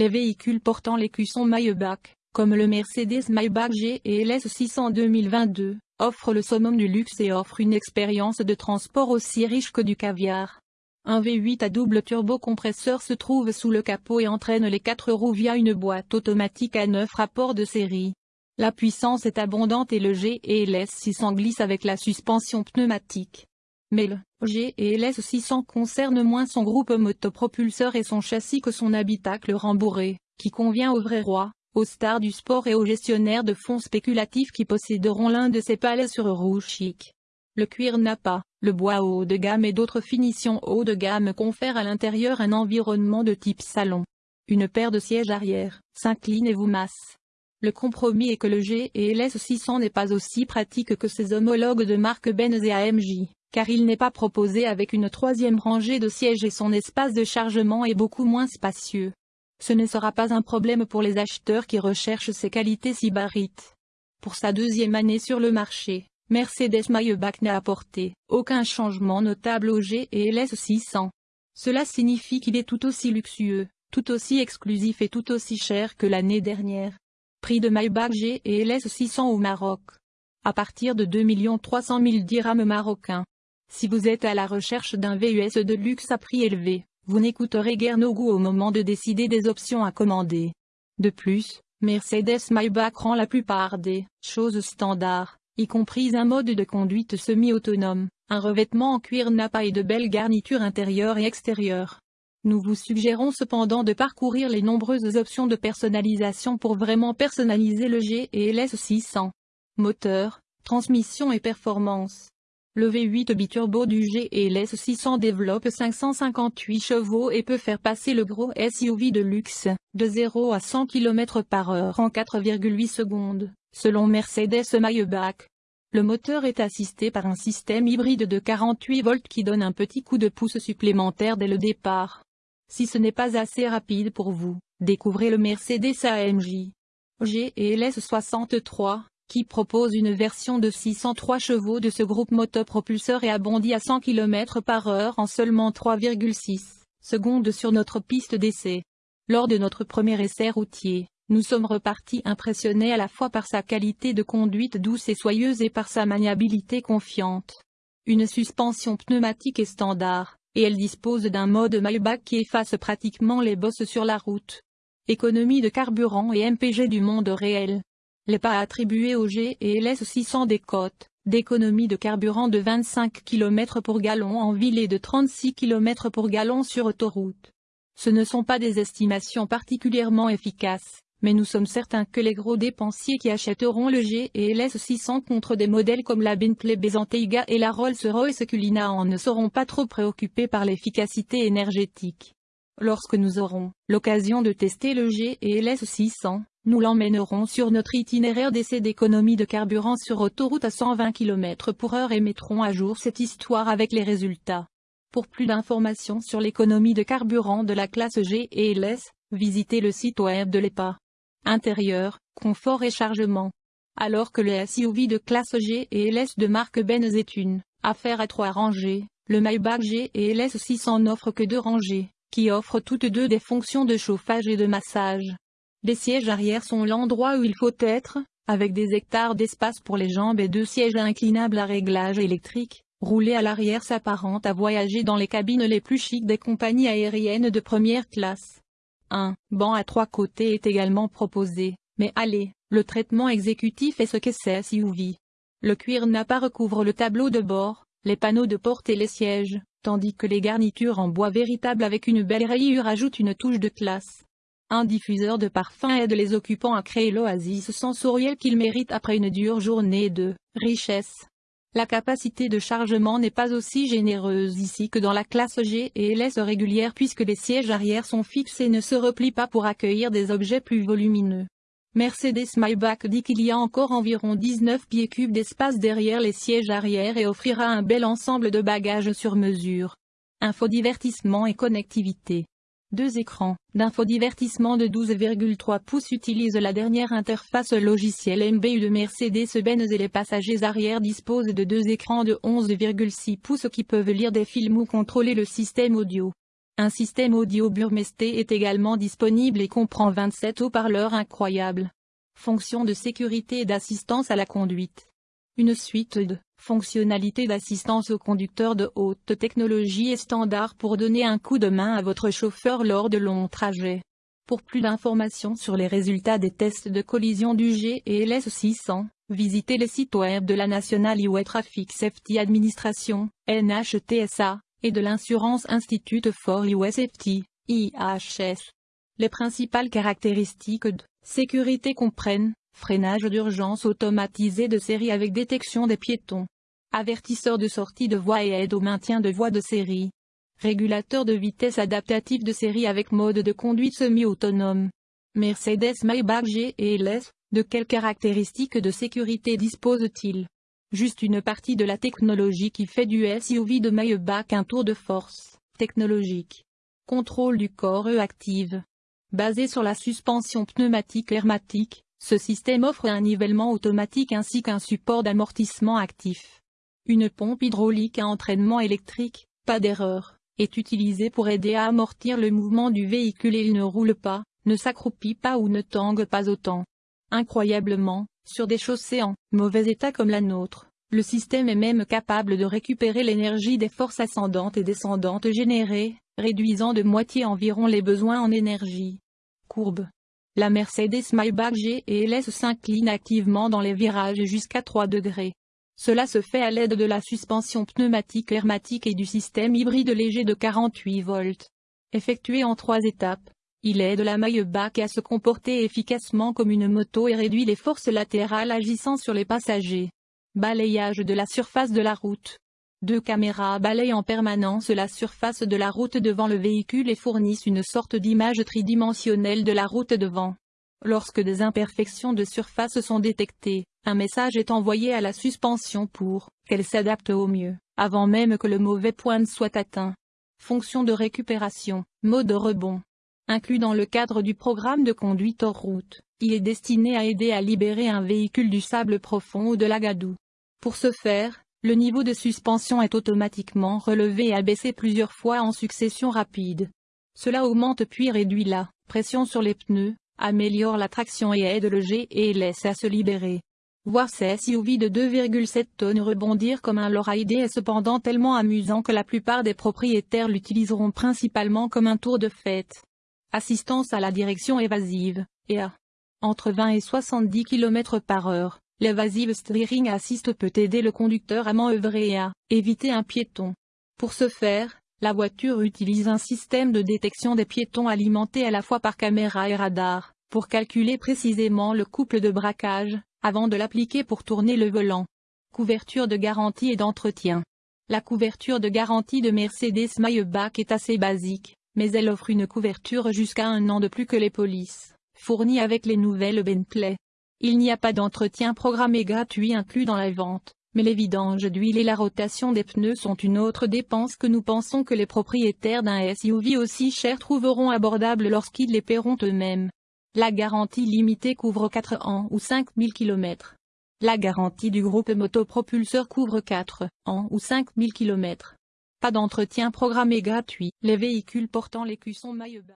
les véhicules portant l'écusson Maybach, comme le Mercedes Maybach G et LS 600 2022, offrent le summum du luxe et offrent une expérience de transport aussi riche que du caviar. Un V8 à double turbocompresseur se trouve sous le capot et entraîne les quatre roues via une boîte automatique à 9 rapports de série. La puissance est abondante et le G et LS 600 glisse avec la suspension pneumatique. Mais le G et LS 600 concerne moins son groupe motopropulseur et son châssis que son habitacle rembourré, qui convient aux vrais rois, aux stars du sport et aux gestionnaires de fonds spéculatifs qui posséderont l'un de ces palais sur rouge chic. Le cuir n'a pas, le bois haut de gamme et d'autres finitions haut de gamme confèrent à l'intérieur un environnement de type salon. Une paire de sièges arrière, s'incline et vous masse. Le compromis est que le G et LS 600 n'est pas aussi pratique que ses homologues de marque Benz et AMJ car il n'est pas proposé avec une troisième rangée de sièges et son espace de chargement est beaucoup moins spacieux. Ce ne sera pas un problème pour les acheteurs qui recherchent ces qualités sybarites. Pour sa deuxième année sur le marché, Mercedes-Maybach n'a apporté aucun changement notable au G et LS 600. Cela signifie qu'il est tout aussi luxueux, tout aussi exclusif et tout aussi cher que l'année dernière. Prix de Maybach G et LS 600 au Maroc. À partir de 2 300 000 dirhams marocains. Si vous êtes à la recherche d'un VUS de luxe à prix élevé, vous n'écouterez guère nos goûts au moment de décider des options à commander. De plus, Mercedes-Maybach rend la plupart des choses standards, y compris un mode de conduite semi-autonome, un revêtement en cuir nappa et de belles garnitures intérieures et extérieures. Nous vous suggérons cependant de parcourir les nombreuses options de personnalisation pour vraiment personnaliser le G et LS 600. Moteur, transmission et performance. Le V8 biturbo du GLS 600 développe 558 chevaux et peut faire passer le gros SUV de luxe, de 0 à 100 km par heure en 4,8 secondes, selon Mercedes-Maybach. Le moteur est assisté par un système hybride de 48 volts qui donne un petit coup de pouce supplémentaire dès le départ. Si ce n'est pas assez rapide pour vous, découvrez le Mercedes AMG. GLS 63, qui propose une version de 603 chevaux de ce groupe motopropulseur et abondit à 100 km par heure en seulement 3,6 secondes sur notre piste d'essai. Lors de notre premier essai routier, nous sommes repartis impressionnés à la fois par sa qualité de conduite douce et soyeuse et par sa maniabilité confiante. Une suspension pneumatique est standard, et elle dispose d'un mode Maybach qui efface pratiquement les bosses sur la route. Économie de carburant et MPG du monde réel. Les pas attribués au G et LS 600 des côtes, d'économie de carburant de 25 km pour gallon en ville et de 36 km pour gallon sur autoroute. Ce ne sont pas des estimations particulièrement efficaces, mais nous sommes certains que les gros dépensiers qui achèteront le G et LS 600 contre des modèles comme la Bentley Bentayga et la Rolls-Royce Cullinan en ne seront pas trop préoccupés par l'efficacité énergétique. Lorsque nous aurons l'occasion de tester le G et LS 600, nous l'emmènerons sur notre itinéraire d'essai d'économie de carburant sur autoroute à 120 km heure et mettrons à jour cette histoire avec les résultats. Pour plus d'informations sur l'économie de carburant de la classe G et LS, visitez le site web de l'EPA. Intérieur, confort et chargement. Alors que le SUV de classe G et LS de marque Benz est une affaire à trois rangées, le Maybach G et LS 600 n'offre que deux rangées, qui offrent toutes deux des fonctions de chauffage et de massage. Les sièges arrière sont l'endroit où il faut être, avec des hectares d'espace pour les jambes et deux sièges inclinables à réglage électrique. Rouler à l'arrière s'apparente à voyager dans les cabines les plus chics des compagnies aériennes de première classe. Un banc à trois côtés est également proposé, mais allez, le traitement exécutif est ce que c'est SUV. Le cuir n'a pas recouvre le tableau de bord, les panneaux de porte et les sièges, tandis que les garnitures en bois véritable avec une belle rayure ajoutent une touche de classe. Un diffuseur de parfum aide les occupants à créer l'oasis sensorielle qu'ils méritent après une dure journée de richesse. La capacité de chargement n'est pas aussi généreuse ici que dans la classe G et LS régulière puisque les sièges arrière sont fixes et ne se replient pas pour accueillir des objets plus volumineux. Mercedes-Maybach dit qu'il y a encore environ 19 pieds cubes d'espace derrière les sièges arrière et offrira un bel ensemble de bagages sur mesure. Infodivertissement et connectivité. Deux écrans d'infodivertissement de 12,3 pouces utilisent la dernière interface logicielle MBU de Mercedes-Benz et les passagers arrière disposent de deux écrans de 11,6 pouces qui peuvent lire des films ou contrôler le système audio. Un système audio Burmester est également disponible et comprend 27 haut-parleurs incroyables. Fonction de sécurité et d'assistance à la conduite. Une suite de fonctionnalités d'assistance au conducteur de haute technologie est standard pour donner un coup de main à votre chauffeur lors de longs trajets. Pour plus d'informations sur les résultats des tests de collision du GLS 600, visitez le site web de la National Highway Traffic Safety Administration, NHTSA, et de l'Insurance Institute for Highway Safety, IHS. Les principales caractéristiques de sécurité comprennent freinage d'urgence automatisé de série avec détection des piétons, avertisseur de sortie de voie et aide au maintien de voie de série, régulateur de vitesse adaptatif de série avec mode de conduite semi-autonome. Mercedes Maybach GLS, de quelles caractéristiques de sécurité dispose-t-il Juste une partie de la technologie qui fait du SUV de Maybach un tour de force technologique. Contrôle du corps E active. Basé sur la suspension pneumatique hermatique, ce système offre un nivellement automatique ainsi qu'un support d'amortissement actif. Une pompe hydraulique à entraînement électrique, pas d'erreur, est utilisée pour aider à amortir le mouvement du véhicule et il ne roule pas, ne s'accroupit pas ou ne tangue pas autant. Incroyablement, sur des chaussées en mauvais état comme la nôtre, le système est même capable de récupérer l'énergie des forces ascendantes et descendantes générées, réduisant de moitié environ les besoins en énergie. Courbe la Mercedes Maybach GLS s'incline activement dans les virages jusqu'à 3 degrés. Cela se fait à l'aide de la suspension pneumatique hermatique et du système hybride léger de 48 volts. Effectué en trois étapes, il aide la Maybach à se comporter efficacement comme une moto et réduit les forces latérales agissant sur les passagers. Balayage de la surface de la route. Deux caméras balayent en permanence la surface de la route devant le véhicule et fournissent une sorte d'image tridimensionnelle de la route devant. Lorsque des imperfections de surface sont détectées, un message est envoyé à la suspension pour qu'elle s'adapte au mieux, avant même que le mauvais point ne soit atteint. Fonction de récupération, mode rebond. Inclus dans le cadre du programme de conduite hors route, il est destiné à aider à libérer un véhicule du sable profond ou de la gadoue. Pour ce faire, le niveau de suspension est automatiquement relevé et abaissé plusieurs fois en succession rapide. Cela augmente puis réduit la pression sur les pneus, améliore la traction et aide le G et laisse à se libérer. Voir ces SUV de 2,7 tonnes rebondir comme un Lorraine est cependant tellement amusant que la plupart des propriétaires l'utiliseront principalement comme un tour de fête. Assistance à la direction évasive, et à entre 20 et 70 km par heure. L'évasive steering assist peut aider le conducteur à manœuvrer et à éviter un piéton. Pour ce faire, la voiture utilise un système de détection des piétons alimenté à la fois par caméra et radar, pour calculer précisément le couple de braquage, avant de l'appliquer pour tourner le volant. Couverture de garantie et d'entretien. La couverture de garantie de Mercedes Maybach est assez basique, mais elle offre une couverture jusqu'à un an de plus que les polices, fournies avec les nouvelles Bentley. Il n'y a pas d'entretien programmé gratuit inclus dans la vente, mais les vidanges d'huile et la rotation des pneus sont une autre dépense que nous pensons que les propriétaires d'un SUV aussi cher trouveront abordable lorsqu'ils les paieront eux-mêmes. La garantie limitée couvre 4 ans ou 5000 km. La garantie du groupe motopropulseur couvre 4 ans ou 5000 km. Pas d'entretien programmé gratuit. Les véhicules portant l'écusson Mailleba